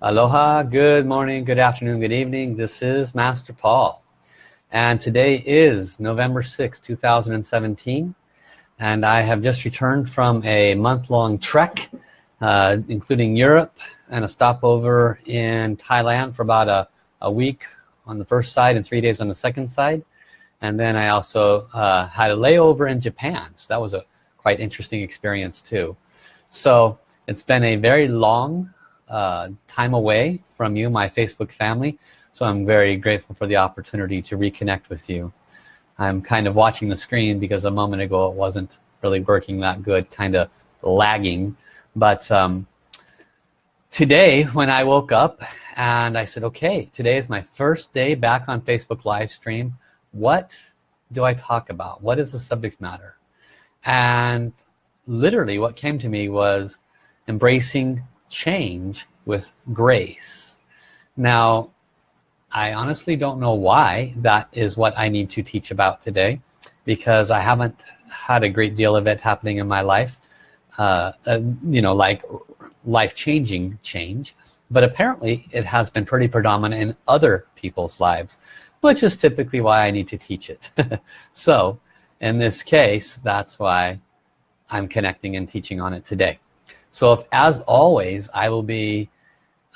Aloha, good morning, good afternoon, good evening. This is Master Paul. And today is November 6, 2017. And I have just returned from a month-long trek, uh, including Europe and a stopover in Thailand for about a, a week on the first side and three days on the second side. And then I also uh, had a layover in Japan. So that was a quite interesting experience too. So it's been a very long uh, time away from you, my Facebook family. So I'm very grateful for the opportunity to reconnect with you. I'm kind of watching the screen because a moment ago it wasn't really working that good, kind of lagging. But um, today when I woke up and I said, okay, today is my first day back on Facebook live stream. What do I talk about? What is the subject matter? And literally what came to me was embracing change with grace. Now I honestly don't know why that is what I need to teach about today because I haven't had a great deal of it happening in my life uh, uh, you know like life-changing change. But apparently it has been pretty predominant in other people's lives which is typically why I need to teach it. So in this case that's why I'm connecting and teaching on it today so if as always I will be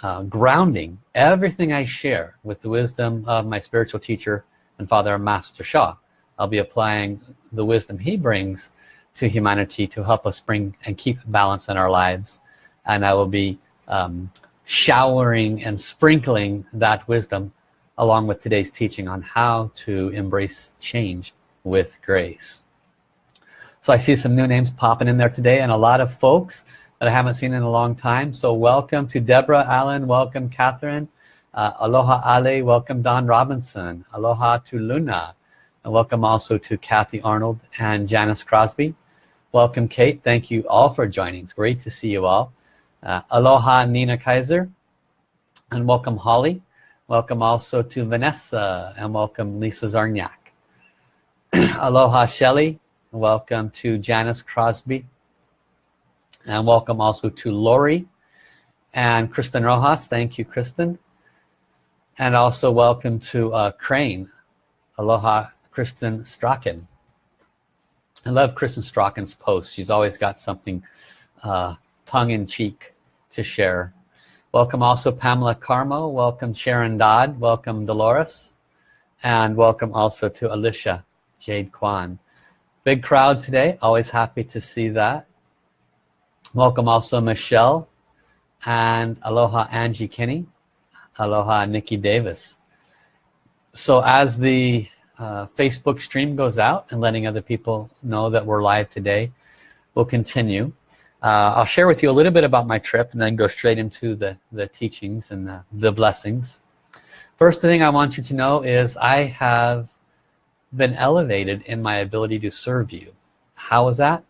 uh, grounding everything I share with the wisdom of my spiritual teacher and father Master Sha I'll be applying the wisdom he brings to humanity to help us bring and keep balance in our lives. And I will be um, showering and sprinkling that wisdom along with today's teaching on how to embrace change with grace. So I see some new names popping in there today and a lot of folks that I haven't seen in a long time. So welcome to Deborah Allen, welcome Catherine, uh, aloha Ale, welcome Don Robinson, aloha to Luna, and welcome also to Kathy Arnold and Janice Crosby. Welcome Kate, thank you all for joining. It's great to see you all. Uh, aloha Nina Kaiser, and welcome Holly. Welcome also to Vanessa, and welcome Lisa Zarniak. aloha Shelly, welcome to Janice Crosby and welcome also to Lori and Kristen Rojas. Thank you Kristen. And also welcome to uh, Crane. Aloha Kristen Strachan. I love Kristen Strachan's posts. She's always got something uh, tongue-in-cheek to share. Welcome also Pamela Carmo. Welcome Sharon Dodd. Welcome Dolores. And welcome also to Alicia Jade Kwan. Big crowd today. Always happy to see that welcome also Michelle and aloha Angie Kinney. Aloha Nikki Davis. So as the uh, Facebook stream goes out and letting other people know that we're live today we'll continue. Uh, I'll share with you a little bit about my trip and then go straight into the the teachings and the, the blessings. First thing I want you to know is I have been elevated in my ability to serve you. How is that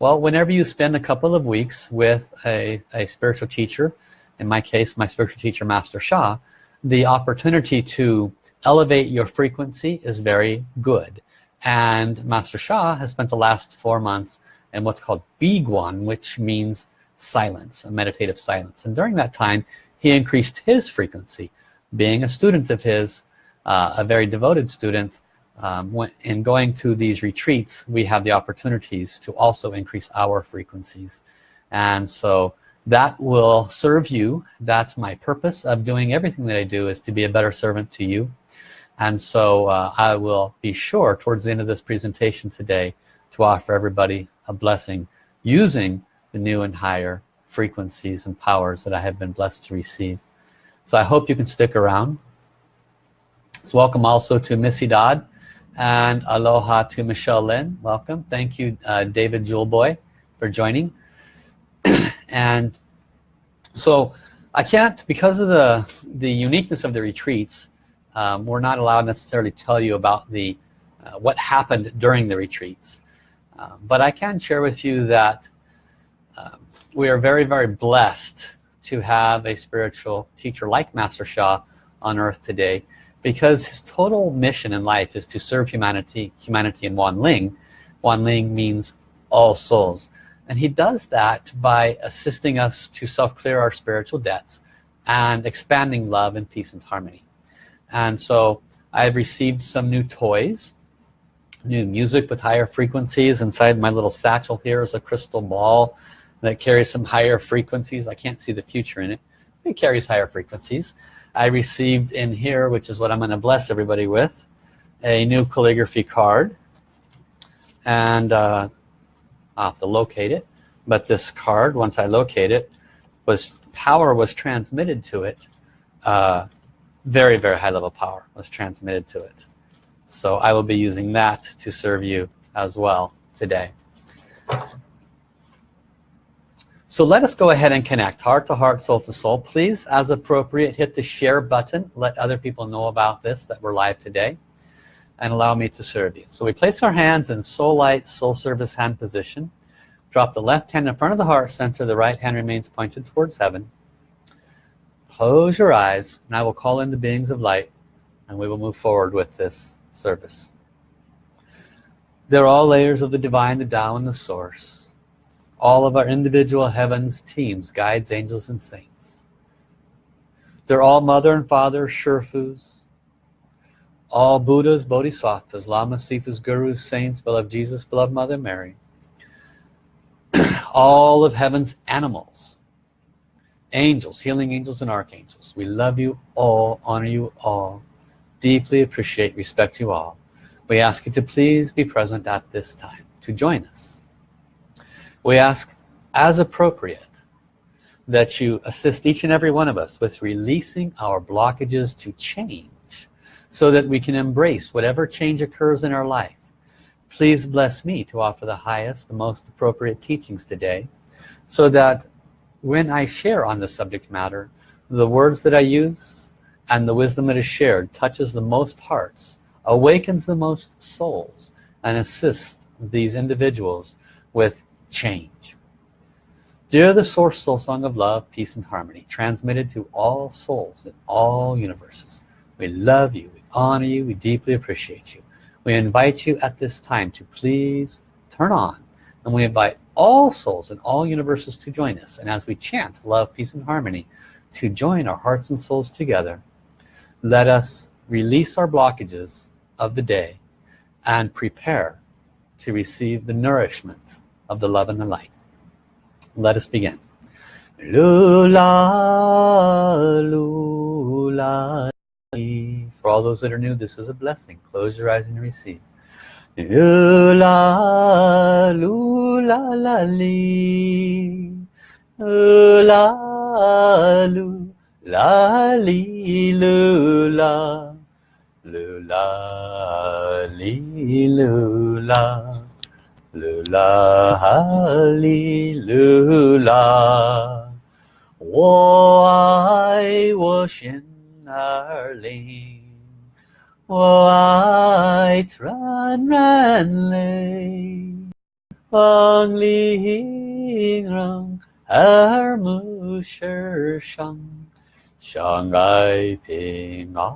well, whenever you spend a couple of weeks with a, a spiritual teacher, in my case, my spiritual teacher, Master Sha, the opportunity to elevate your frequency is very good. And Master Sha has spent the last four months in what's called Biguan, which means silence, a meditative silence. And during that time, he increased his frequency. Being a student of his, uh, a very devoted student, um, when, in going to these retreats we have the opportunities to also increase our frequencies. And so that will serve you. That's my purpose of doing everything that I do is to be a better servant to you. And so uh, I will be sure towards the end of this presentation today to offer everybody a blessing using the new and higher frequencies and powers that I have been blessed to receive. So I hope you can stick around. So welcome also to Missy Dodd and aloha to Michelle Lynn welcome. Thank you uh, David Jewelboy for joining. And so I can't because of the the uniqueness of the retreats um, we're not allowed necessarily tell you about the uh, what happened during the retreats. Uh, but I can share with you that um, we are very very blessed to have a spiritual teacher like Master Sha on earth today because his total mission in life is to serve humanity humanity in Wan Ling. Wan Ling means all souls. And he does that by assisting us to self-clear our spiritual debts and expanding love and peace and harmony. And so I've received some new toys new music with higher frequencies. Inside my little satchel here is a crystal ball that carries some higher frequencies. I can't see the future in it it carries higher frequencies I received in here which is what I'm going to bless everybody with a new calligraphy card. And uh, I'll have to locate it. But this card once I locate it was power was transmitted to it uh, very very high level power was transmitted to it. So I will be using that to serve you as well today so let us go ahead and connect heart to heart soul to soul please. As appropriate hit the share button. Let other people know about this that we're live today and allow me to serve you. So we place our hands in soul light soul service hand position. Drop the left hand in front of the heart center the right hand remains pointed towards heaven. Close your eyes and I will call in the beings of light and we will move forward with this service. They're all layers of the divine the Tao and the source all of our individual heavens teams guides angels and saints. They're all mother and father Sherfus all Buddhas Bodhisattvas Lamas Sifus Gurus Saints beloved Jesus beloved Mother Mary. All of heaven's animals. Angels healing angels and archangels. We love you all honor you all deeply appreciate respect you all. We ask you to please be present at this time to join us we ask as appropriate that you assist each and every one of us with releasing our blockages to change so that we can embrace whatever change occurs in our life. Please bless me to offer the highest the most appropriate teachings today so that when I share on the subject matter the words that I use and the wisdom that is shared touches the most hearts awakens the most souls and assists these individuals with change. Dear the source soul song of love peace and harmony transmitted to all souls in all universes we love you we honor you we deeply appreciate you. We invite you at this time to please turn on and we invite all souls in all universes to join us and as we chant love peace and harmony to join our hearts and souls together let us release our blockages of the day and prepare to receive the nourishment of the love and the light let us begin lula lula for all those that are new this is a blessing close your eyes and receive Lula, lula, la. Lula, lu, la, li, lula. Lula, lula. Lula, li, lula. 我爱我心儿灵。我爱传染泪，望令让耳目世上，相爱平安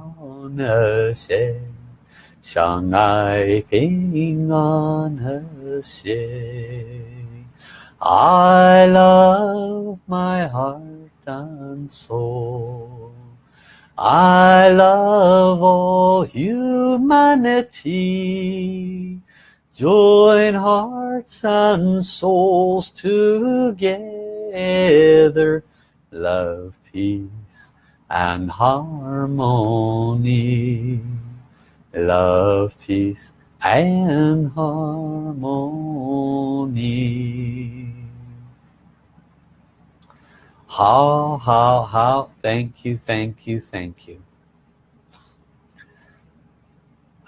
和谐， 相爱平安和谐。I love my heart and soul. I love all humanity join hearts and souls together love peace and harmony love peace and harmony. How how how thank you thank you thank you.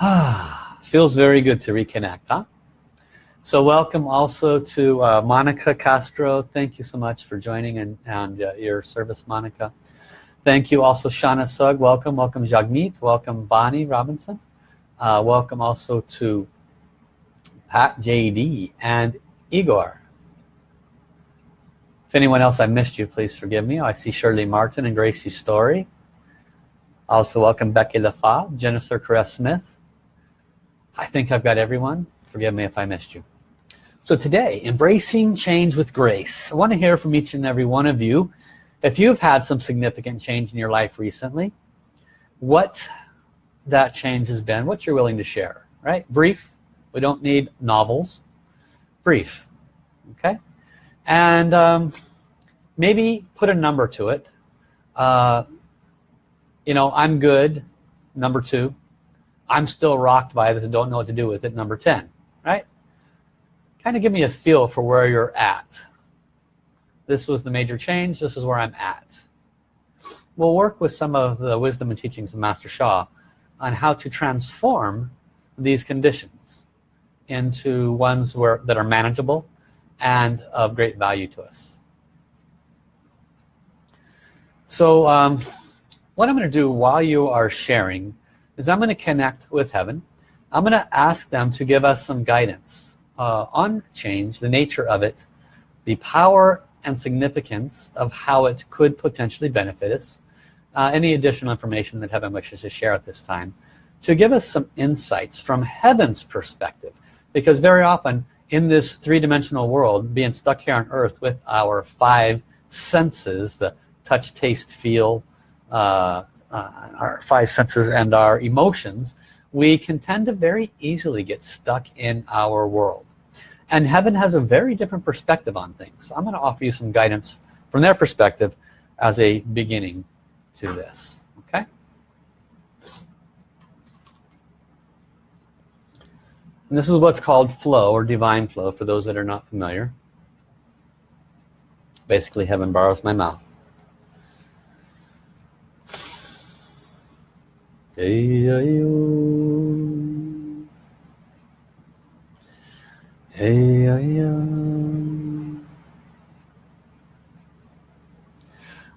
Ah feels very good to reconnect huh? So welcome also to uh, Monica Castro. Thank you so much for joining and, and uh, your service Monica. Thank you also Shauna Sugg. Welcome welcome Jagmeet. Welcome Bonnie Robinson uh, welcome also to Pat JD and Igor if anyone else I missed you, please forgive me. I see Shirley Martin and Gracie Story. Also welcome Becky LaFave, Jennifer Caress Smith. I think I've got everyone. Forgive me if I missed you. So today, embracing change with grace. I want to hear from each and every one of you if you've had some significant change in your life recently what that change has been what you're willing to share right? Brief. We don't need novels. Brief okay? And um, maybe put a number to it. Uh, you know I'm good number two. I'm still rocked by this don't know what to do with it number 10 right? Kind of give me a feel for where you're at. This was the major change this is where I'm at. We'll work with some of the wisdom and teachings of Master Sha on how to transform these conditions into ones where that are manageable and of great value to us. So um, what I'm going to do while you are sharing is I'm going to connect with heaven. I'm going to ask them to give us some guidance uh, on change the nature of it the power and significance of how it could potentially benefit us uh, any additional information that heaven wishes to share at this time to give us some insights from heaven's perspective. Because very often in this three-dimensional world being stuck here on earth with our five senses the touch taste feel uh, uh, our five senses and our emotions we can tend to very easily get stuck in our world. And heaven has a very different perspective on things. So I'm going to offer you some guidance from their perspective as a beginning to this okay? And this is what's called flow or divine flow for those that are not familiar. Basically heaven borrows my mouth. Hey,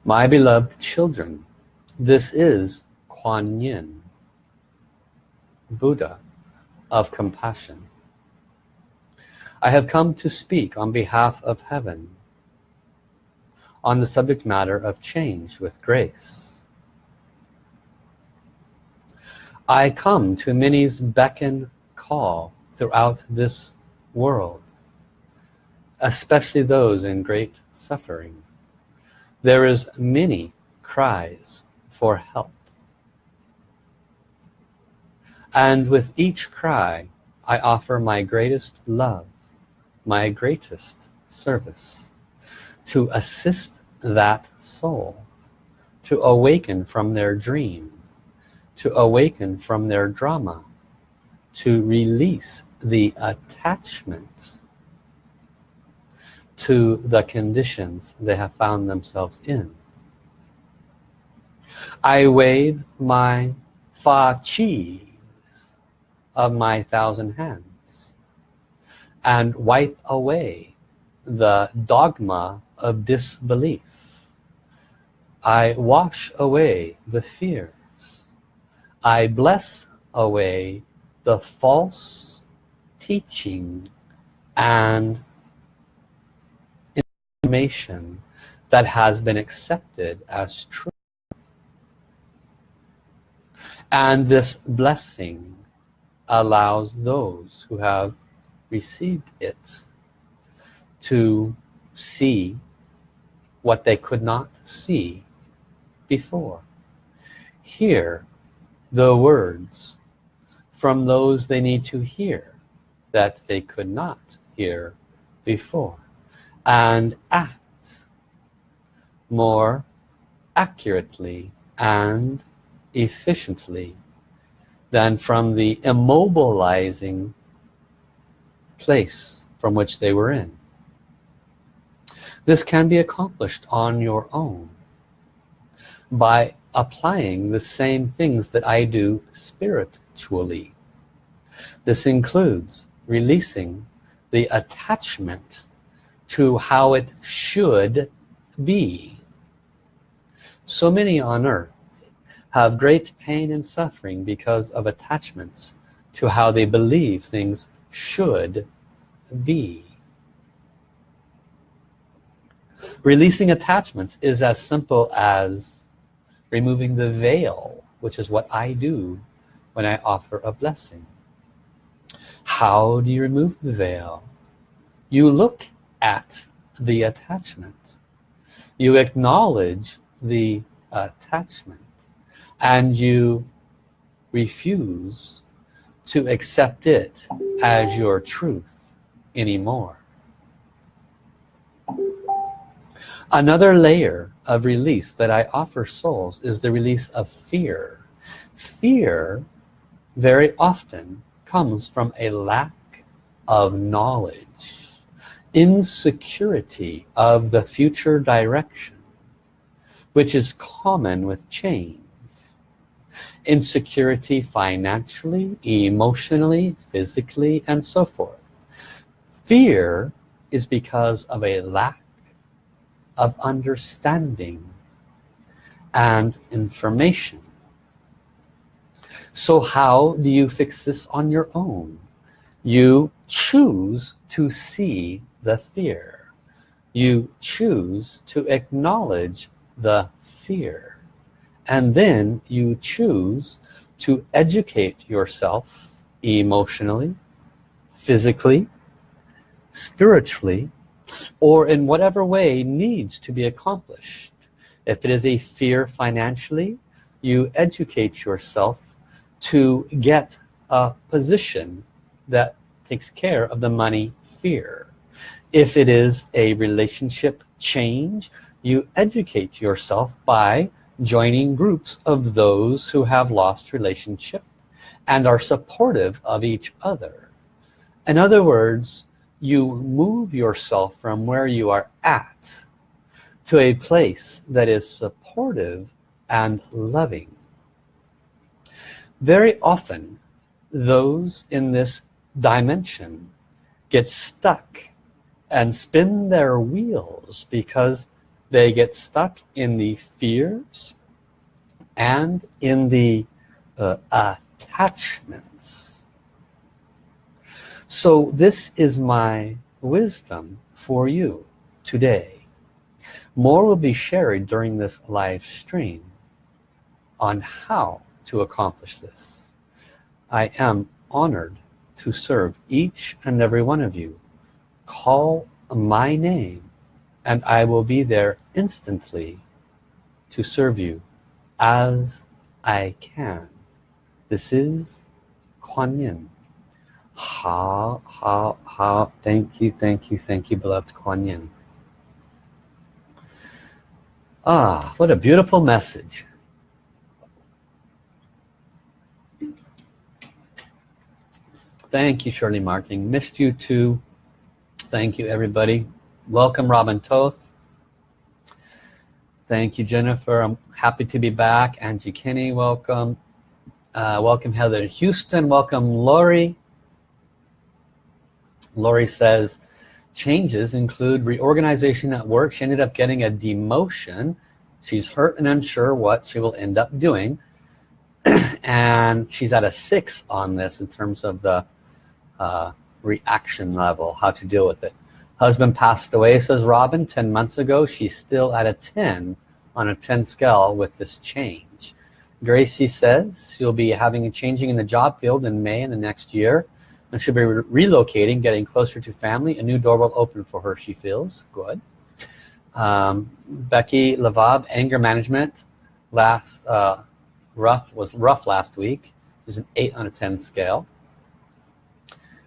my beloved children this is Kuan Yin Buddha of compassion. I have come to speak on behalf of heaven on the subject matter of change with grace. I come to many's beckon call throughout this world especially those in great suffering. There is many cries for help. And with each cry I offer my greatest love my greatest service to assist that soul to awaken from their dream to awaken from their drama to release the attachment to the conditions they have found themselves in I wave my fa qis of my thousand hands and wipe away the dogma of disbelief. I wash away the fears. I bless away the false teaching and information that has been accepted as true and this blessing allows those who have received it to see what they could not see before. Hear the words from those they need to hear that they could not hear before and act more accurately and efficiently than from the immobilizing place from which they were in. This can be accomplished on your own by applying the same things that I do spiritually. This includes releasing the attachment to how it should be. So many on earth have great pain and suffering because of attachments to how they believe things should be. Releasing attachments is as simple as removing the veil, which is what I do when I offer a blessing. How do you remove the veil? You look at the attachment. you acknowledge the attachment and you refuse to accept it as your truth anymore. Another layer of release that I offer souls is the release of fear. Fear very often comes from a lack of knowledge insecurity of the future direction which is common with change insecurity financially emotionally physically and so forth. Fear is because of a lack of understanding and information. So how do you fix this on your own? You choose to see the fear. You choose to acknowledge the fear and then you choose to educate yourself emotionally physically spiritually or in whatever way needs to be accomplished. If it is a fear financially you educate yourself to get a position that takes care of the money fear. If it is a relationship change you educate yourself by joining groups of those who have lost relationship and are supportive of each other. In other words you move yourself from where you are at to a place that is supportive and loving. Very often those in this dimension get stuck and spin their wheels because they get stuck in the fears and in the uh, attachments so this is my wisdom for you today more will be shared during this live stream on how to accomplish this. I am honored to serve each and every one of you. Call my name and I will be there instantly to serve you as I can. This is Kuan Yin. Ha, ha, ha. Thank you, thank you, thank you, beloved Kuan Yin. Ah, what a beautiful message. Thank you, Shirley Martin. Missed you too. Thank you, everybody. Welcome, Robin Toth. Thank you, Jennifer. I'm happy to be back. Angie Kinney, welcome. Uh, welcome, Heather Houston. Welcome, Lori. Lori says, changes include reorganization at work. She ended up getting a demotion. She's hurt and unsure what she will end up doing. and she's at a six on this in terms of the uh, reaction level, how to deal with it. Husband passed away, says Robin, 10 months ago. She's still at a 10 on a 10 scale with this change. Gracie says she'll be having a changing in the job field in May in the next year and she'll be re relocating, getting closer to family. A new door will open for her, she feels. Good. Um, Becky Lavab, anger management, last uh, rough was rough last week. Is an 8 on a 10 scale.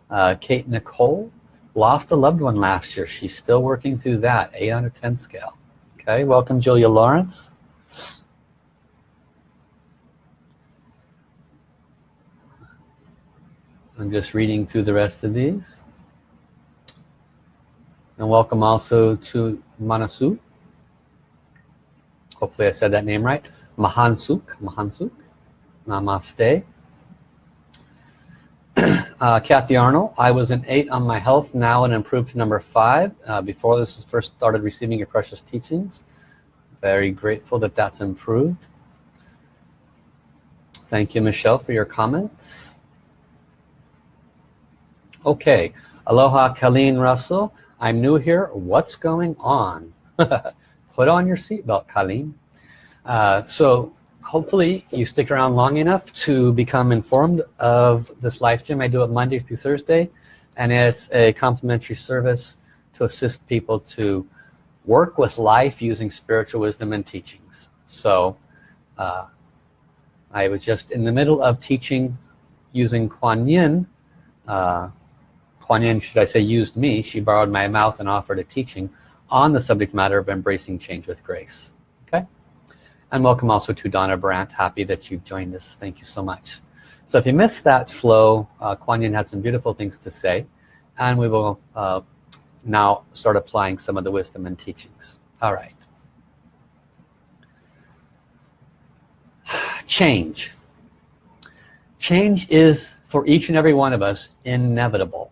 Uh, Kate Nicole lost a loved one last year. She's still working through that, 8 out of 10 scale. Okay, welcome Julia Lawrence. I'm just reading through the rest of these. And welcome also to Manasu. Hopefully I said that name right. Mahansuk, Mahansuk. Namaste uh, Kathy Arnold, I was an 8 on my health, now and improved to number 5. Uh, before this was first started receiving your precious teachings. Very grateful that that's improved. Thank you, Michelle, for your comments. Okay, aloha Colleen Russell. I'm new here. What's going on? Put on your seatbelt, Colleen. Uh, so hopefully you stick around long enough to become informed of this live stream I do it Monday through Thursday and it's a complimentary service to assist people to work with life using spiritual wisdom and teachings. So uh, I was just in the middle of teaching using Kuan Yin. Uh, Kuan Yin should I say used me. She borrowed my mouth and offered a teaching on the subject matter of embracing change with grace and welcome also to Donna Brandt. Happy that you've joined us. Thank you so much. So if you missed that flow uh, Kuan Yin had some beautiful things to say. And we will uh, now start applying some of the wisdom and teachings. All right. Change. Change is for each and every one of us inevitable.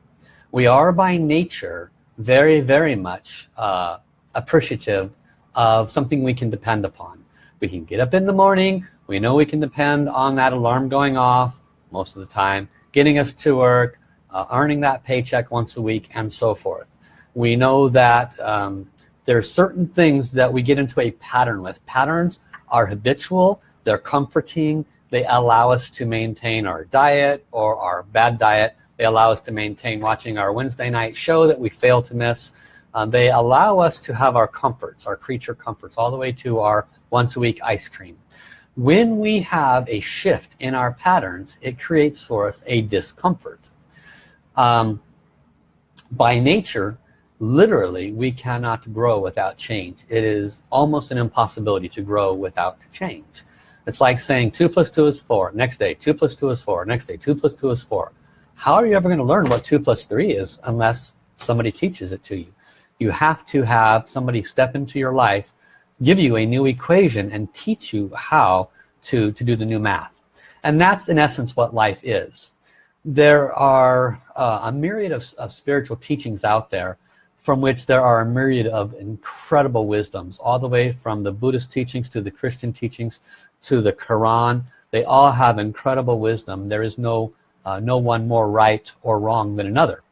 We are by nature very very much uh, appreciative of something we can depend upon we can get up in the morning. We know we can depend on that alarm going off most of the time getting us to work uh, earning that paycheck once a week and so forth. We know that um, there are certain things that we get into a pattern with. Patterns are habitual. They're comforting. They allow us to maintain our diet or our bad diet. They allow us to maintain watching our Wednesday night show that we fail to miss um, they allow us to have our comforts our creature comforts all the way to our once a week ice cream. When we have a shift in our patterns it creates for us a discomfort. Um, by nature literally we cannot grow without change. It is almost an impossibility to grow without change. It's like saying 2 plus 2 is 4 next day 2 plus 2 is 4 next day 2 plus 2 is 4 how are you ever going to learn what 2 plus 3 is unless somebody teaches it to you you have to have somebody step into your life give you a new equation and teach you how to to do the new math. And that's in essence what life is. There are uh, a myriad of, of spiritual teachings out there from which there are a myriad of incredible wisdoms all the way from the Buddhist teachings to the Christian teachings to the Quran. They all have incredible wisdom. There is no uh, no one more right or wrong than another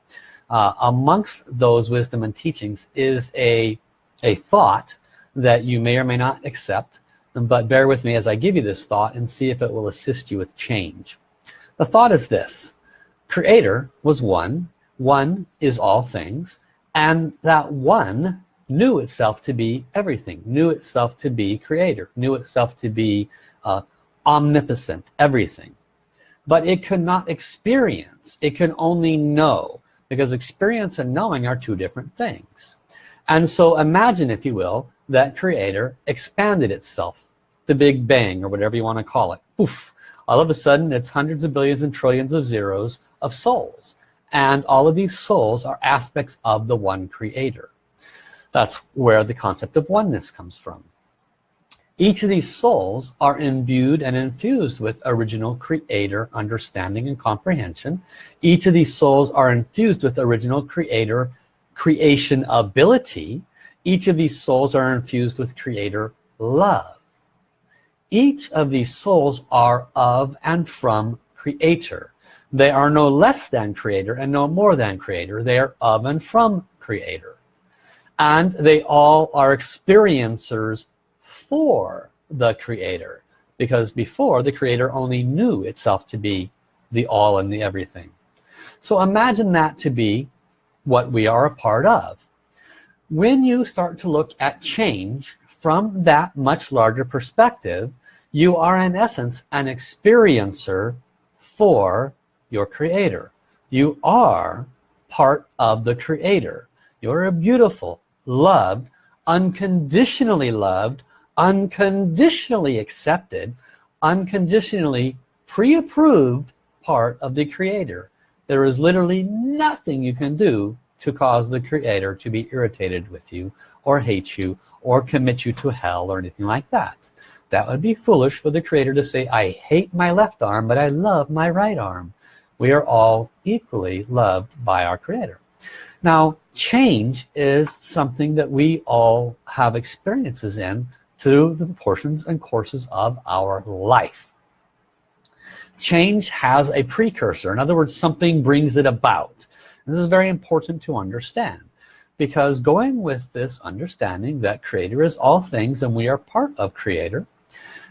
uh, amongst those wisdom and teachings is a a thought that you may or may not accept but bear with me as I give you this thought and see if it will assist you with change. The thought is this. Creator was one one is all things and that one knew itself to be everything knew itself to be creator knew itself to be uh, omnipotent everything. But it could not experience it can only know because experience and knowing are two different things. And so imagine if you will that creator expanded itself the Big Bang or whatever you want to call it. Oof! all of a sudden it's hundreds of billions and trillions of zeros of souls. And all of these souls are aspects of the one creator. That's where the concept of oneness comes from each of these souls are imbued and infused with original creator understanding and comprehension. Each of these souls are infused with original creator creation ability. Each of these souls are infused with creator love. Each of these souls are of and from creator. They are no less than creator and no more than creator. They are of and from creator. And they all are experiencers for the creator because before the creator only knew itself to be the all and the everything. So imagine that to be what we are a part of. When you start to look at change from that much larger perspective you are in essence an experiencer for your creator. You are part of the creator. You're a beautiful loved unconditionally loved unconditionally accepted unconditionally pre-approved part of the creator. There is literally nothing you can do to cause the creator to be irritated with you or hate you or commit you to hell or anything like that. That would be foolish for the creator to say I hate my left arm but I love my right arm. We are all equally loved by our creator. Now change is something that we all have experiences in through the portions and courses of our life. Change has a precursor. In other words something brings it about. This is very important to understand because going with this understanding that creator is all things and we are part of creator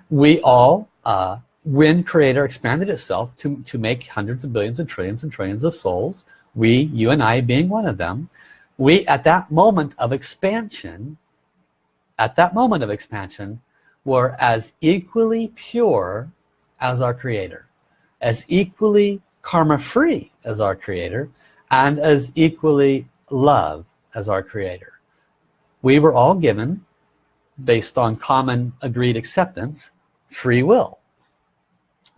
we all uh, when creator expanded itself to to make hundreds of billions and trillions and trillions of souls we you and I being one of them we at that moment of expansion at that moment of expansion were as equally pure as our creator as equally karma free as our creator and as equally love as our creator. We were all given based on common agreed acceptance free will.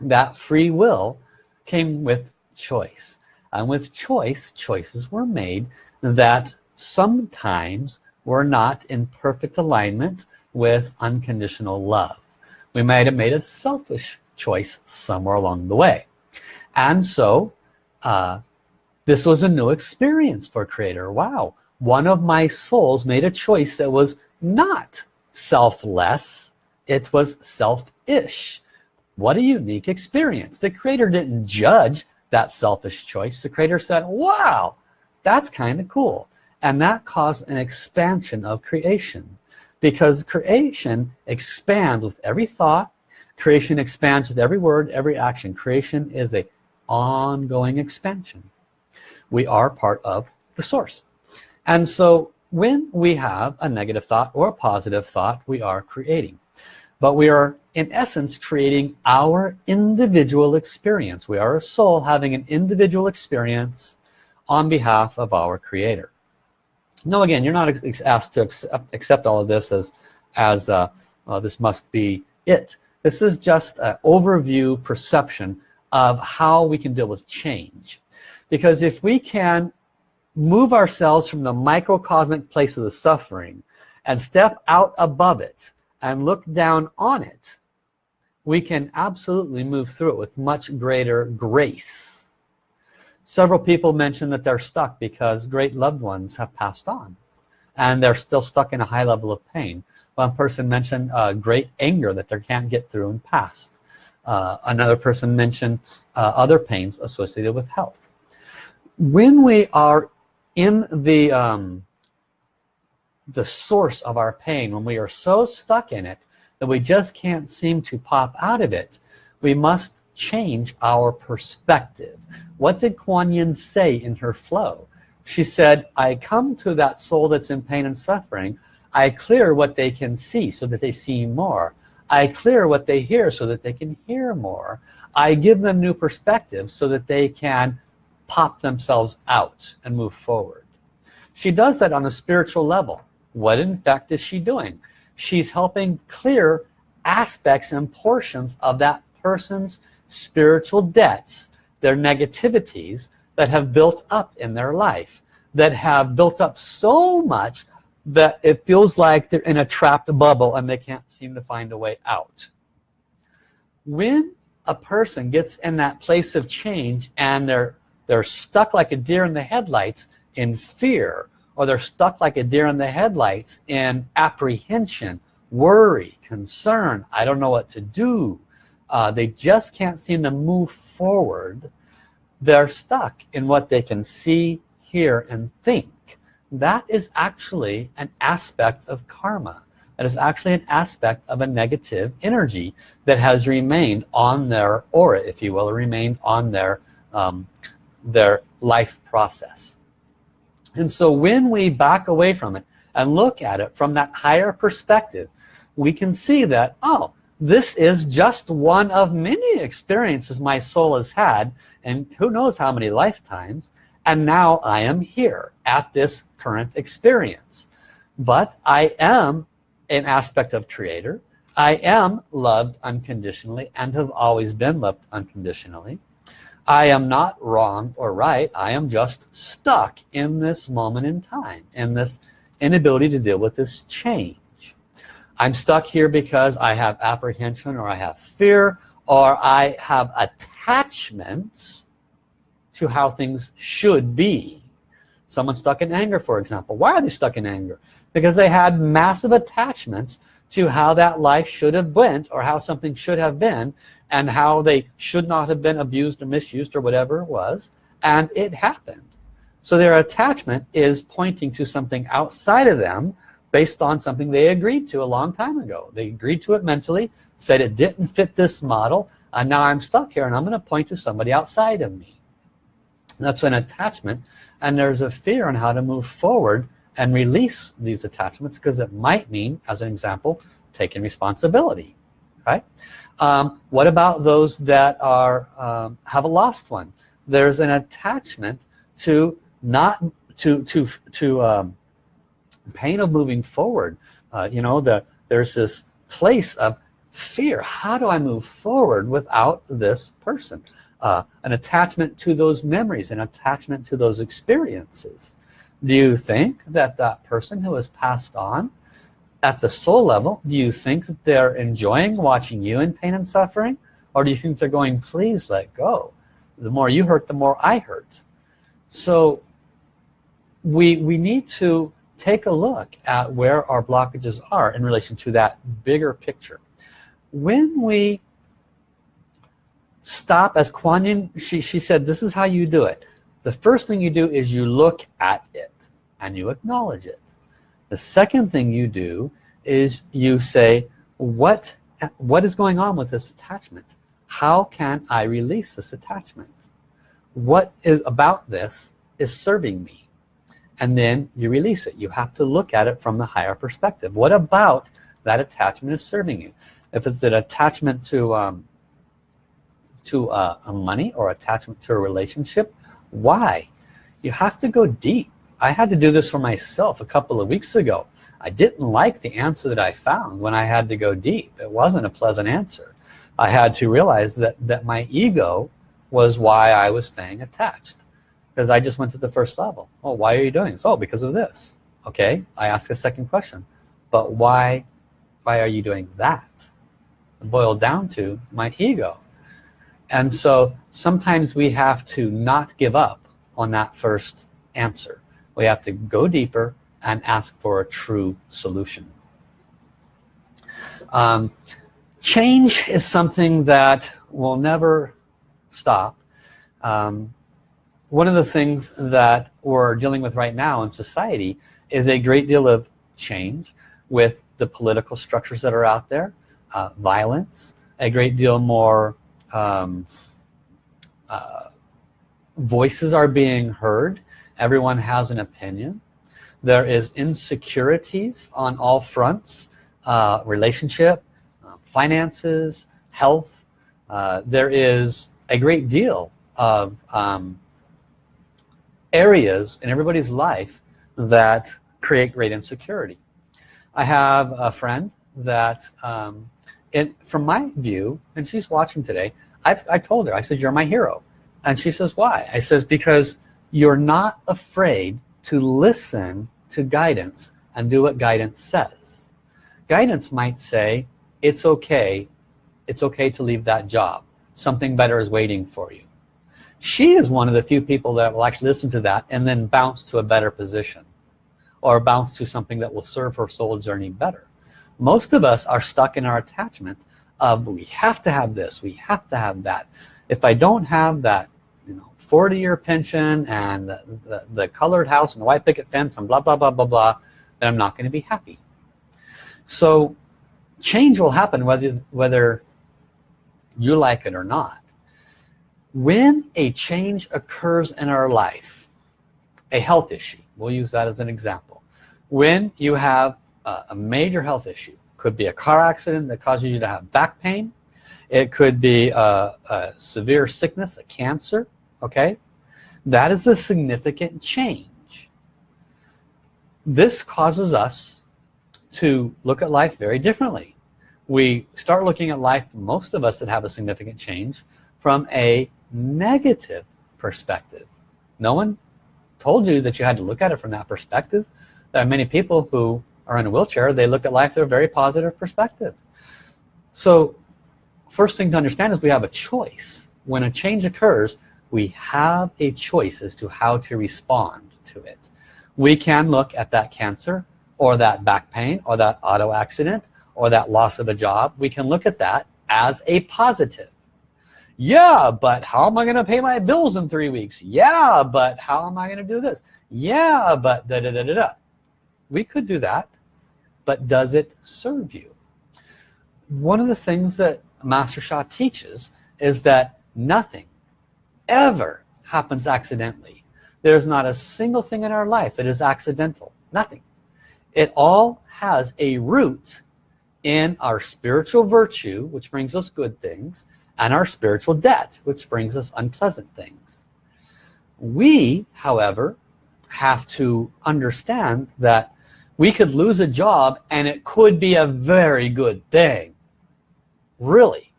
That free will came with choice. And with choice choices were made that sometimes were not in perfect alignment with unconditional love. We might have made a selfish choice somewhere along the way. And so uh, this was a new experience for creator. Wow. One of my souls made a choice that was not selfless. It was selfish. What a unique experience. The creator didn't judge that selfish choice. The creator said wow that's kind of cool and that caused an expansion of creation. Because creation expands with every thought creation expands with every word every action. Creation is a ongoing expansion. We are part of the source. And so when we have a negative thought or a positive thought we are creating. But we are in essence creating our individual experience. We are a soul having an individual experience on behalf of our creator no again you're not asked to accept, accept all of this as as uh, uh, this must be it. This is just an overview perception of how we can deal with change. Because if we can move ourselves from the microcosmic place of the suffering and step out above it and look down on it we can absolutely move through it with much greater grace Several people mention that they're stuck because great loved ones have passed on and they're still stuck in a high level of pain. One person mentioned uh, great anger that they can't get through and past. Uh, another person mentioned uh, other pains associated with health. When we are in the um, the source of our pain, when we are so stuck in it that we just can't seem to pop out of it, we must change our perspective. What did Kuan Yin say in her flow? She said, I come to that soul that's in pain and suffering. I clear what they can see so that they see more. I clear what they hear so that they can hear more. I give them new perspectives so that they can pop themselves out and move forward. She does that on a spiritual level. What in fact is she doing? She's helping clear aspects and portions of that person's spiritual debts their negativities that have built up in their life that have built up so much that it feels like they're in a trapped bubble and they can't seem to find a way out. When a person gets in that place of change and they're they're stuck like a deer in the headlights in fear or they're stuck like a deer in the headlights in apprehension worry concern I don't know what to do uh, they just can't seem to move forward. They're stuck in what they can see hear and think. That is actually an aspect of karma. That is actually an aspect of a negative energy that has remained on their aura if you will or remained on their um, their life process. And so when we back away from it and look at it from that higher perspective we can see that oh this is just one of many experiences my soul has had and who knows how many lifetimes and now I am here at this current experience. But I am an aspect of creator. I am loved unconditionally and have always been loved unconditionally. I am not wrong or right. I am just stuck in this moment in time in this inability to deal with this change I'm stuck here because I have apprehension or I have fear or I have attachments to how things should be. Someone stuck in anger, for example. Why are they stuck in anger? Because they had massive attachments to how that life should have went or how something should have been and how they should not have been abused or misused or whatever it was. And it happened. So their attachment is pointing to something outside of them based on something they agreed to a long time ago. They agreed to it mentally, said it didn't fit this model, and now I'm stuck here and I'm going to point to somebody outside of me. That's an attachment, and there's a fear on how to move forward and release these attachments because it might mean as an example taking responsibility right um, what about those that are um, have a lost one there's an attachment to not to to to um, pain of moving forward. Uh, you know the there's this place of fear. How do I move forward without this person? Uh, an attachment to those memories an attachment to those experiences. Do you think that that person who has passed on at the soul level do you think that they're enjoying watching you in pain and suffering? Or do you think they're going please let go. The more you hurt the more I hurt. So we we need to take a look at where our blockages are in relation to that bigger picture. When we stop as Kuan Yin she, she said this is how you do it. The first thing you do is you look at it and you acknowledge it. The second thing you do is you say what what is going on with this attachment? How can I release this attachment? What is about this is serving me and then you release it. You have to look at it from the higher perspective. What about that attachment is serving you? If it's an attachment to um, to uh, a money or attachment to a relationship why? You have to go deep. I had to do this for myself a couple of weeks ago. I didn't like the answer that I found when I had to go deep. It wasn't a pleasant answer. I had to realize that that my ego was why I was staying attached because I just went to the first level. Oh why are you doing this? Oh because of this. Okay I ask a second question. But why why are you doing that? Boiled down to my ego. And so sometimes we have to not give up on that first answer. We have to go deeper and ask for a true solution. Um, change is something that will never stop. Um, one of the things that we're dealing with right now in society is a great deal of change with the political structures that are out there uh, violence a great deal more um, uh, voices are being heard. Everyone has an opinion. There is insecurities on all fronts uh, relationship uh, finances health. Uh, there is a great deal of um, areas in everybody's life that create great insecurity. I have a friend that um, and from my view and she's watching today I've, I told her I said you're my hero. And she says why? I says because you're not afraid to listen to guidance and do what guidance says. Guidance might say it's okay. It's okay to leave that job. Something better is waiting for you she is one of the few people that will actually listen to that and then bounce to a better position or bounce to something that will serve her soul journey better. Most of us are stuck in our attachment of we have to have this. We have to have that. If I don't have that you know 40-year pension and the, the, the, colored house and the white picket fence and blah blah blah blah blah then I'm not going to be happy. So change will happen whether whether you like it or not when a change occurs in our life a health issue we'll use that as an example. When you have a major health issue could be a car accident that causes you to have back pain it could be a, a severe sickness a cancer okay? That is a significant change. This causes us to look at life very differently. We start looking at life most of us that have a significant change from a negative perspective. No one told you that you had to look at it from that perspective. There are many people who are in a wheelchair. They look at life through a very positive perspective. So first thing to understand is we have a choice. When a change occurs we have a choice as to how to respond to it. We can look at that cancer or that back pain or that auto accident or that loss of a job. We can look at that as a positive yeah but how am I gonna pay my bills in three weeks? Yeah but how am I gonna do this? Yeah but da da da da da. We could do that but does it serve you? One of the things that Master Sha teaches is that nothing ever happens accidentally. There's not a single thing in our life that is accidental. Nothing. It all has a root in our spiritual virtue which brings us good things and our spiritual debt which brings us unpleasant things. We however have to understand that we could lose a job and it could be a very good thing. Really.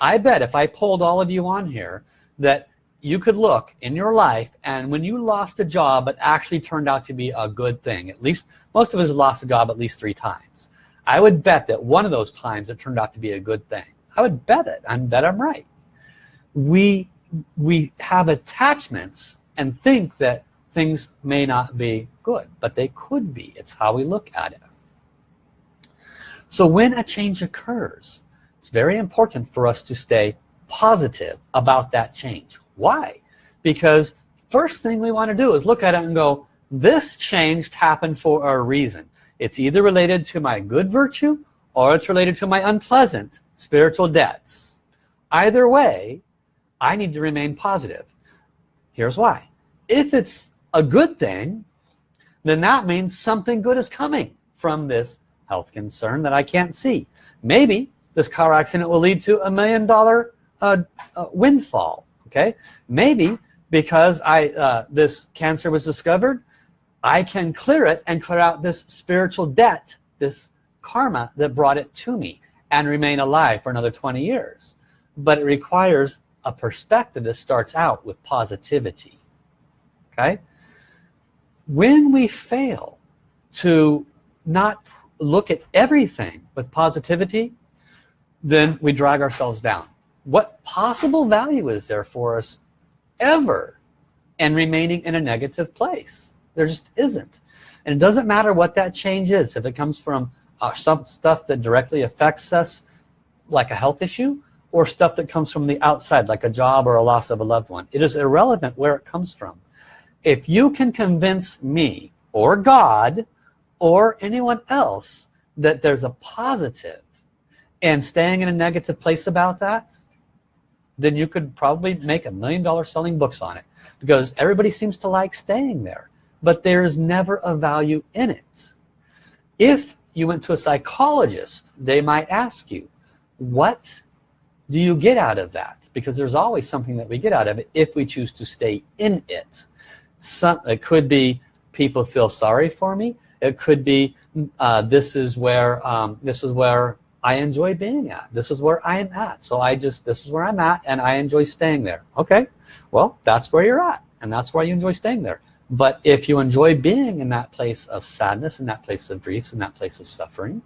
I bet if I pulled all of you on here that you could look in your life and when you lost a job it actually turned out to be a good thing. At least most of us lost a job at least three times. I would bet that one of those times it turned out to be a good thing I would bet it. I bet I'm right. We we have attachments and think that things may not be good but they could be. It's how we look at it. So when a change occurs it's very important for us to stay positive about that change. Why? Because first thing we want to do is look at it and go this change happened for a reason. It's either related to my good virtue or it's related to my unpleasant spiritual debts. Either way I need to remain positive. Here's why. If it's a good thing then that means something good is coming from this health concern that I can't see. Maybe this car accident will lead to a million dollar uh, uh, windfall okay? Maybe because I uh, this cancer was discovered I can clear it and clear out this spiritual debt this karma that brought it to me and remain alive for another 20 years. But it requires a perspective that starts out with positivity. Okay? When we fail to not look at everything with positivity then we drag ourselves down. What possible value is there for us ever and remaining in a negative place? There just isn't. And it doesn't matter what that change is. If it comes from uh, some stuff that directly affects us like a health issue or stuff that comes from the outside like a job or a loss of a loved one. It is irrelevant where it comes from. If you can convince me or God or anyone else that there's a positive and staying in a negative place about that then you could probably make a million dollars selling books on it because everybody seems to like staying there but there is never a value in it. If you went to a psychologist they might ask you what do you get out of that? Because there's always something that we get out of it if we choose to stay in it. Some it could be people feel sorry for me. It could be uh, this is where um, this is where I enjoy being at. This is where I am at. So I just this is where I'm at and I enjoy staying there. Okay. Well that's where you're at and that's why you enjoy staying there but if you enjoy being in that place of sadness in that place of grief in that place of suffering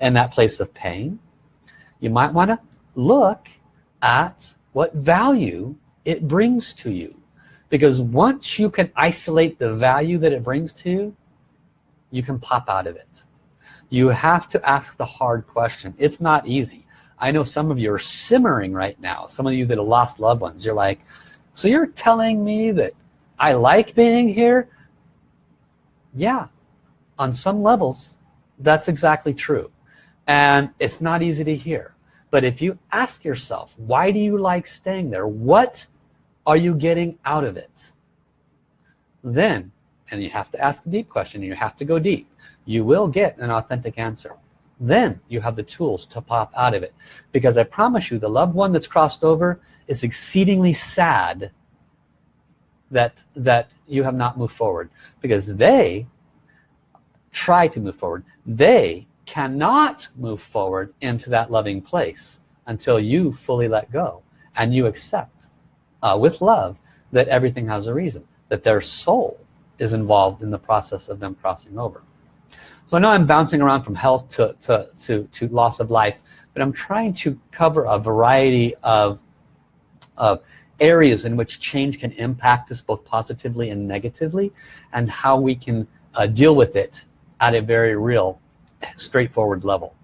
in that place of pain you might want to look at what value it brings to you. Because once you can isolate the value that it brings to you you can pop out of it. You have to ask the hard question. It's not easy. I know some of you are simmering right now. Some of you that have lost loved ones. You're like so you're telling me that I like being here. Yeah on some levels that's exactly true. And it's not easy to hear. But if you ask yourself why do you like staying there? What are you getting out of it? Then and you have to ask the deep question you have to go deep you will get an authentic answer. Then you have the tools to pop out of it. Because I promise you the loved one that's crossed over is exceedingly sad that that you have not moved forward. Because they try to move forward. They cannot move forward into that loving place until you fully let go and you accept uh, with love that everything has a reason that their soul is involved in the process of them crossing over. So I know I'm bouncing around from health to, to, to, to loss of life but I'm trying to cover a variety of, of areas in which change can impact us both positively and negatively and how we can uh, deal with it at a very real straightforward level.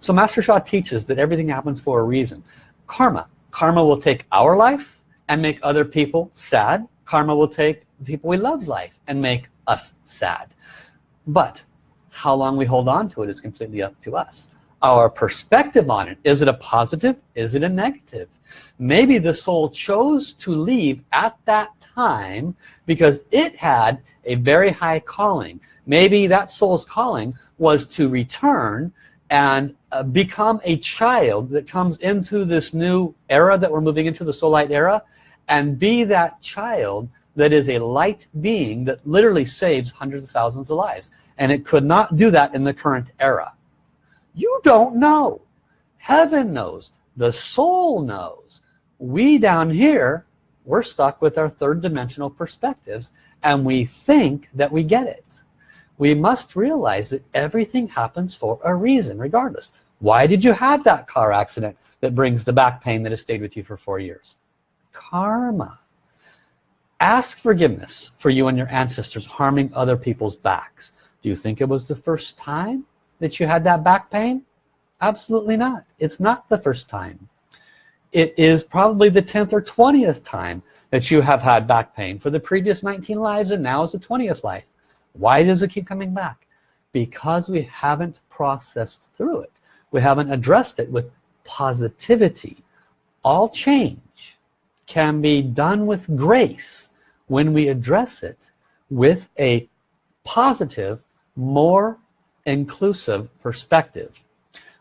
So Master Sha teaches that everything happens for a reason. Karma. Karma will take our life and make other people sad. Karma will take the people we love's life and make us sad. But how long we hold on to it is completely up to us our perspective on it. Is it a positive? Is it a negative? Maybe the soul chose to leave at that time because it had a very high calling. Maybe that soul's calling was to return and uh, become a child that comes into this new era that we're moving into the soul light era and be that child that is a light being that literally saves hundreds of thousands of lives. And it could not do that in the current era you don't know. Heaven knows. The soul knows. We down here we're stuck with our third dimensional perspectives and we think that we get it. We must realize that everything happens for a reason regardless. Why did you have that car accident that brings the back pain that has stayed with you for four years? Karma. Ask forgiveness for you and your ancestors harming other people's backs. Do you think it was the first time that you had that back pain? Absolutely not. It's not the first time. It is probably the 10th or 20th time that you have had back pain for the previous 19 lives and now is the 20th life. Why does it keep coming back? Because we haven't processed through it. We haven't addressed it with positivity. All change can be done with grace when we address it with a positive more inclusive perspective.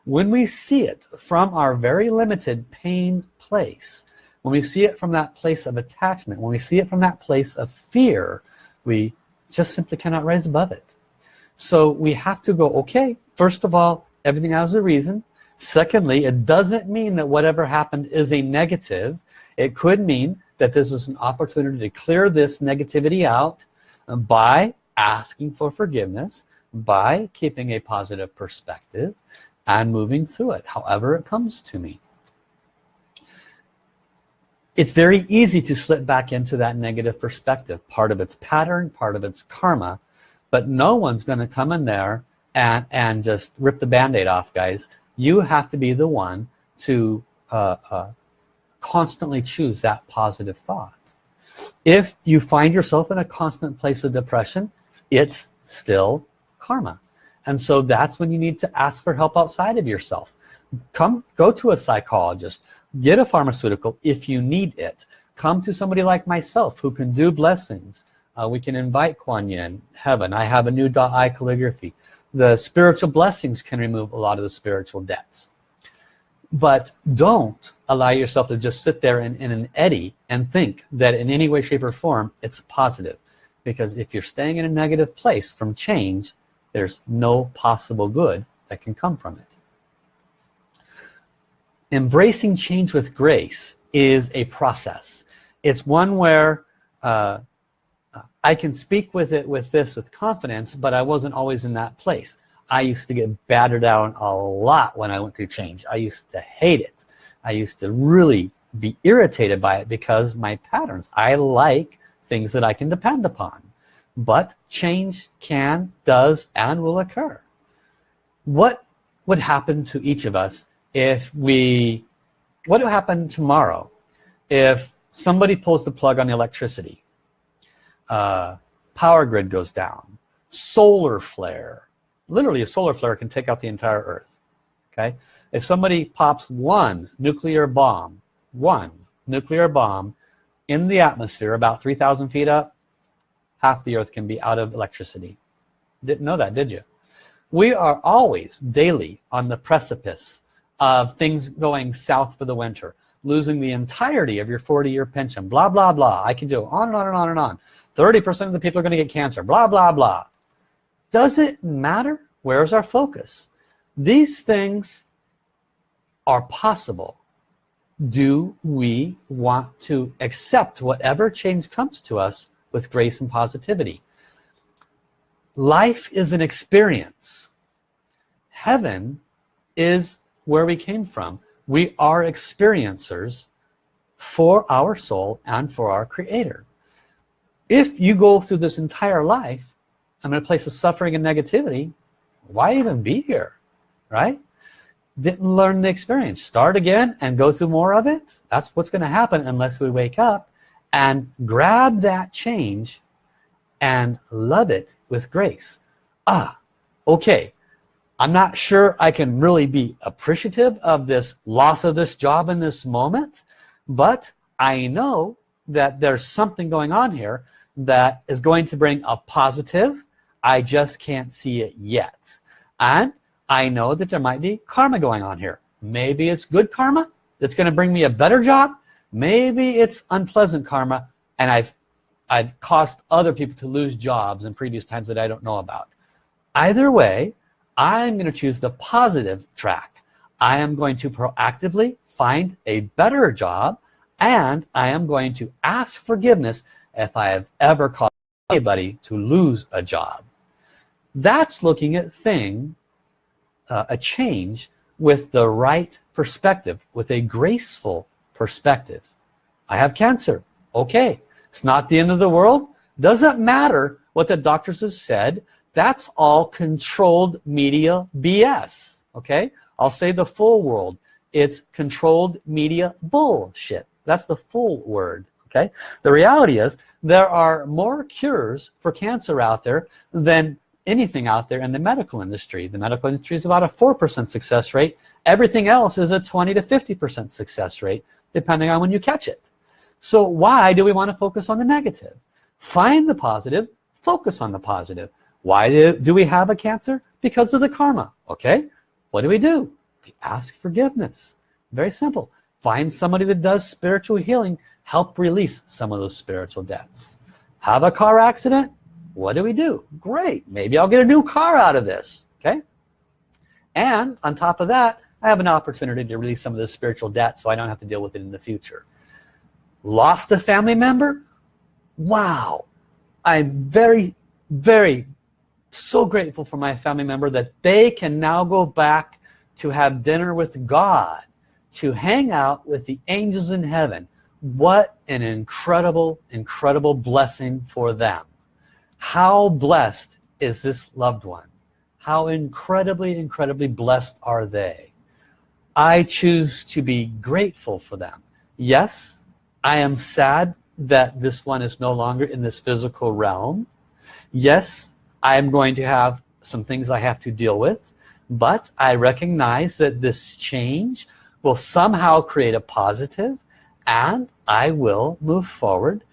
When we see it from our very limited pain place when we see it from that place of attachment when we see it from that place of fear we just simply cannot rise above it. So we have to go okay first of all everything has a reason. Secondly it doesn't mean that whatever happened is a negative. It could mean that this is an opportunity to clear this negativity out by asking for forgiveness by keeping a positive perspective and moving through it however it comes to me. It's very easy to slip back into that negative perspective part of its pattern part of its karma but no one's going to come in there and and just rip the band-aid off guys. You have to be the one to uh, uh, constantly choose that positive thought. If you find yourself in a constant place of depression it's still karma. And so that's when you need to ask for help outside of yourself. Come go to a psychologist. Get a pharmaceutical if you need it. Come to somebody like myself who can do blessings. Uh, we can invite Kuan Yin heaven. I have a new dot eye calligraphy. The spiritual blessings can remove a lot of the spiritual debts. But don't allow yourself to just sit there in, in an eddy and think that in any way shape or form it's positive. Because if you're staying in a negative place from change there's no possible good that can come from it. Embracing change with grace is a process. It's one where uh, I can speak with it with this with confidence but I wasn't always in that place. I used to get battered down a lot when I went through change. I used to hate it. I used to really be irritated by it because my patterns. I like things that I can depend upon but change can does and will occur. What would happen to each of us if we what would happen tomorrow if somebody pulls the plug on the electricity? Uh, power grid goes down. Solar flare. Literally a solar flare can take out the entire earth. Okay? If somebody pops one nuclear bomb one nuclear bomb in the atmosphere about 3,000 feet up half the earth can be out of electricity. Didn't know that did you? We are always daily on the precipice of things going south for the winter losing the entirety of your 40-year pension blah blah blah. I can go on and on and on and on. 30% of the people are going to get cancer blah blah blah. Does it matter? Where's our focus? These things are possible. Do we want to accept whatever change comes to us with grace and positivity. Life is an experience. Heaven is where we came from. We are experiencers for our soul and for our creator. If you go through this entire life I'm in a place of suffering and negativity why even be here right? Didn't learn the experience. Start again and go through more of it? That's what's going to happen unless we wake up and grab that change and love it with grace. Ah okay. I'm not sure I can really be appreciative of this loss of this job in this moment but I know that there's something going on here that is going to bring a positive. I just can't see it yet. And I know that there might be karma going on here. Maybe it's good karma. That's going to bring me a better job maybe it's unpleasant karma and I've I've caused other people to lose jobs in previous times that I don't know about. Either way I'm going to choose the positive track. I am going to proactively find a better job and I am going to ask forgiveness if I have ever caused anybody to lose a job. That's looking at thing uh, a change with the right perspective with a graceful perspective. I have cancer. Okay. It's not the end of the world. Doesn't matter what the doctors have said. That's all controlled media BS okay. I'll say the full world. It's controlled media bullshit. That's the full word. Okay. The reality is there are more cures for cancer out there than anything out there in the medical industry. The medical industry is about a 4% success rate. Everything else is a 20 to 50% success rate depending on when you catch it. So why do we want to focus on the negative? Find the positive focus on the positive. Why do, we have a cancer? Because of the karma okay? What do we do? We ask forgiveness. Very simple. Find somebody that does spiritual healing help release some of those spiritual debts. Have a car accident? What do we do? Great. Maybe I'll get a new car out of this okay? And on top of that I have an opportunity to release some of this spiritual debt so I don't have to deal with it in the future. Lost a family member? Wow. I'm very very so grateful for my family member that they can now go back to have dinner with God to hang out with the angels in heaven. What an incredible incredible blessing for them. How blessed is this loved one? How incredibly incredibly blessed are they I choose to be grateful for them. Yes I am sad that this one is no longer in this physical realm. Yes I'm going to have some things I have to deal with but I recognize that this change will somehow create a positive and I will move forward.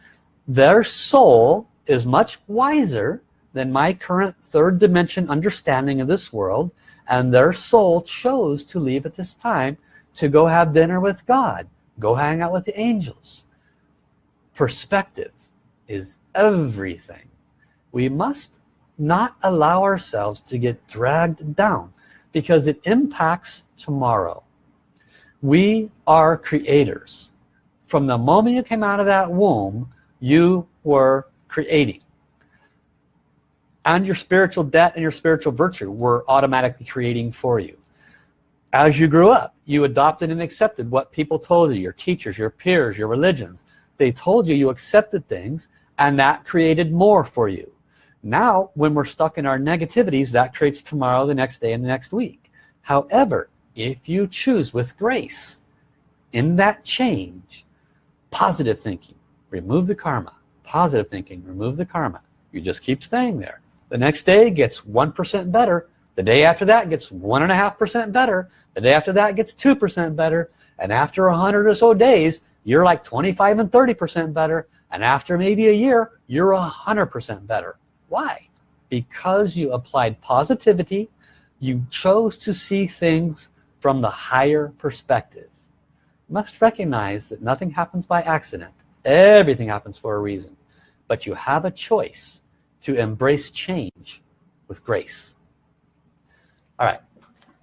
Their soul is much wiser than my current third dimension understanding of this world and their soul chose to leave at this time to go have dinner with God go hang out with the angels. Perspective is everything. We must not allow ourselves to get dragged down because it impacts tomorrow. We are creators. From the moment you came out of that womb you were creating and your spiritual debt and your spiritual virtue were automatically creating for you. As you grew up you adopted and accepted what people told you your teachers your peers your religions. They told you you accepted things and that created more for you. Now when we're stuck in our negativities that creates tomorrow the next day and the next week. However if you choose with grace in that change positive thinking remove the karma. Positive thinking remove the karma. You just keep staying there the next day gets 1% better. The day after that gets one and a half percent better. The day after that gets 2% better. And after a hundred or so days you're like 25 and 30% better. And after maybe a year you're a hundred percent better. Why? Because you applied positivity. You chose to see things from the higher perspective. You must recognize that nothing happens by accident. Everything happens for a reason. But you have a choice to embrace change with grace. All right.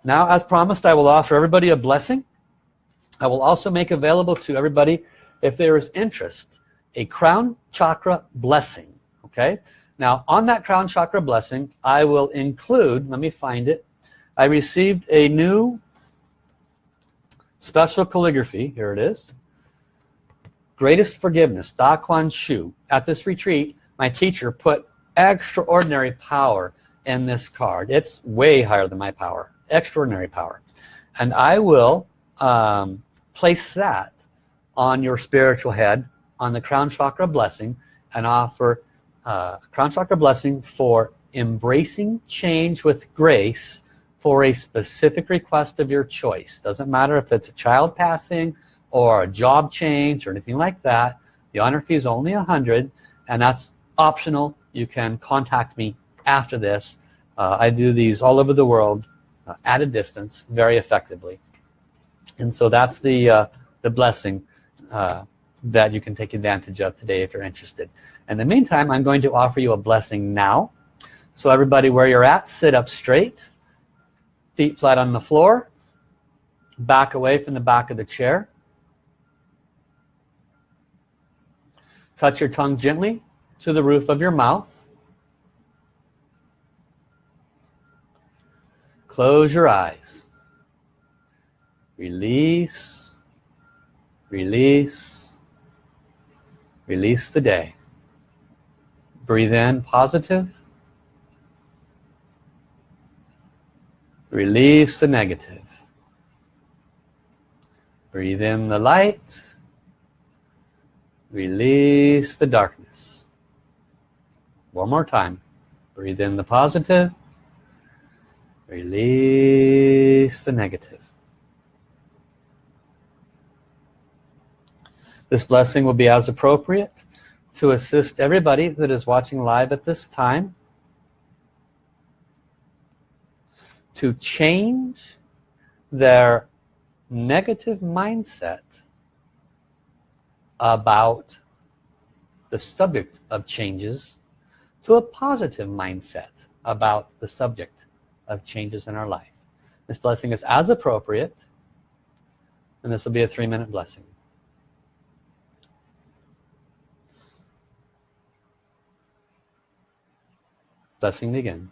Now as promised I will offer everybody a blessing. I will also make available to everybody if there is interest a crown chakra blessing okay? Now on that crown chakra blessing I will include let me find it. I received a new special calligraphy here it is. Greatest forgiveness Da Kuan Shu. At this retreat my teacher put extraordinary power in this card. It's way higher than my power. Extraordinary power. And I will um, place that on your spiritual head on the crown chakra blessing and offer uh, crown chakra blessing for embracing change with grace for a specific request of your choice. Doesn't matter if it's a child passing or a job change or anything like that. The honor fee is only a hundred and that's optional you can contact me after this. Uh, I do these all over the world uh, at a distance very effectively. And so that's the uh, the blessing uh, that you can take advantage of today if you're interested. In the meantime I'm going to offer you a blessing now. So everybody where you're at sit up straight feet flat on the floor back away from the back of the chair. Touch your tongue gently to the roof of your mouth. Close your eyes. Release release release the day. Breathe in positive. Release the negative. Breathe in the light. Release the darkness one more time. Breathe in the positive. Release the negative. This blessing will be as appropriate to assist everybody that is watching live at this time to change their negative mindset about the subject of changes to a positive mindset about the subject of changes in our life. This blessing is as appropriate and this will be a three-minute blessing. Blessing again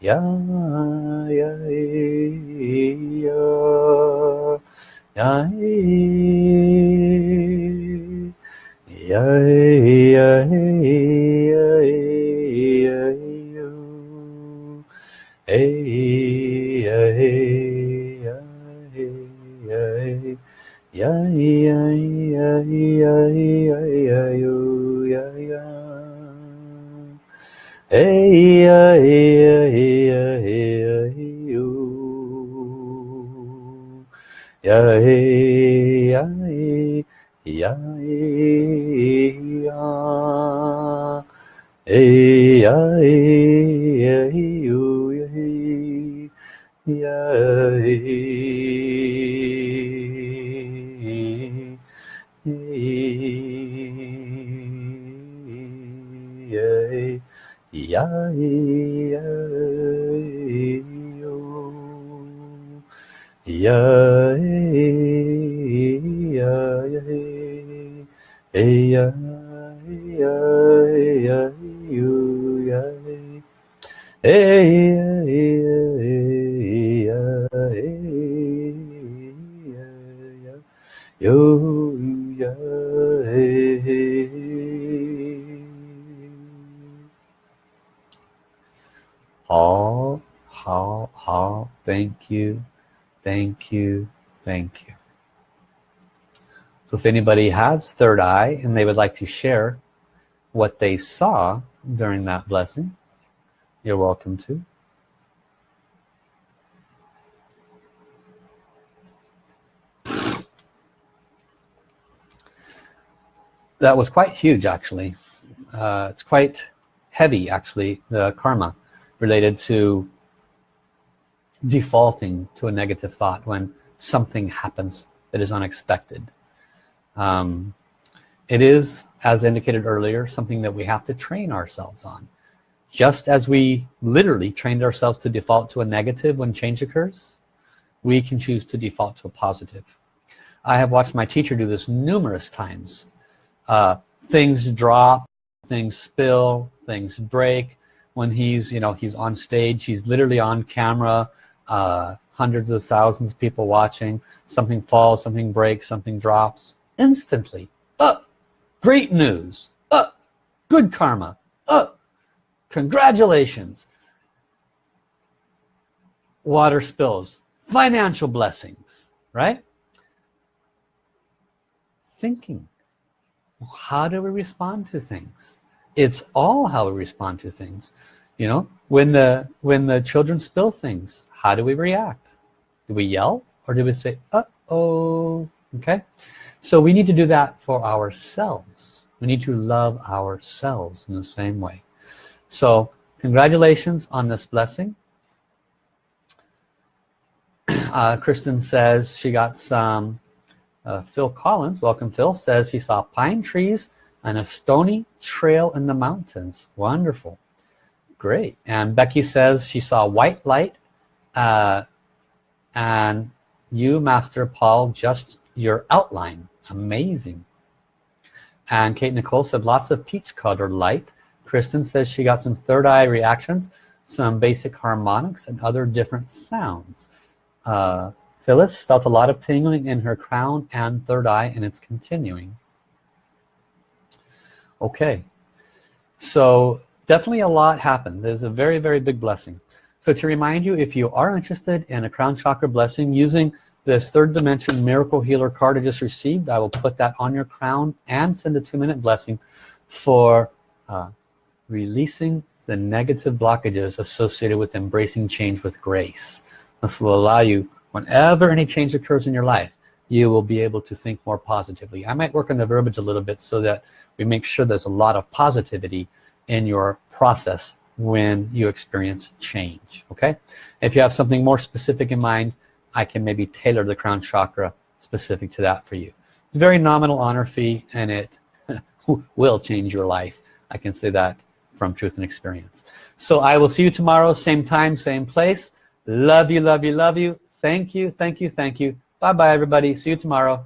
Yeah. Hey, hey, hey, thank you. Thank you. Thank you. So if anybody has third eye and they would like to share what they saw during that blessing you're welcome to. That was quite huge actually. Uh, it's quite heavy actually the karma related to defaulting to a negative thought when something happens that is unexpected. Um, it is as indicated earlier something that we have to train ourselves on just as we literally trained ourselves to default to a negative when change occurs we can choose to default to a positive. I have watched my teacher do this numerous times. Uh, things drop things spill things break. When he's you know he's on stage he's literally on camera uh, hundreds of thousands of people watching. Something falls something breaks something drops instantly. Up great news. Up good karma. Up congratulations. Water spills. Financial blessings right? Thinking. How do we respond to things? It's all how we respond to things. You know when the when the children spill things how do we react? Do we yell or do we say uh-oh okay? So we need to do that for ourselves. We need to love ourselves in the same way so congratulations on this blessing. Uh, Kristen says she got some uh, Phil Collins welcome Phil says he saw pine trees and a stony trail in the mountains. Wonderful. Great. And Becky says she saw white light uh, and you master Paul just your outline. Amazing. And Kate Nicole said lots of peach colored light Kristen says she got some third eye reactions some basic harmonics and other different sounds uh, Phyllis felt a lot of tingling in her crown and third eye and it's continuing. Okay, so definitely a lot happened. There's a very, very big blessing. So to remind you, if you are interested in a crown chakra blessing using this third dimension miracle healer card I just received, I will put that on your crown and send a two-minute blessing for uh, releasing the negative blockages associated with embracing change with grace. This will allow you whenever any change occurs in your life you will be able to think more positively. I might work on the verbiage a little bit so that we make sure there's a lot of positivity in your process when you experience change okay? If you have something more specific in mind I can maybe tailor the crown chakra specific to that for you. It's a very nominal honor fee and it will change your life. I can say that from truth and experience so I will see you tomorrow same time same place love you love you love you Thank you, thank you, thank you. Bye-bye, everybody. See you tomorrow.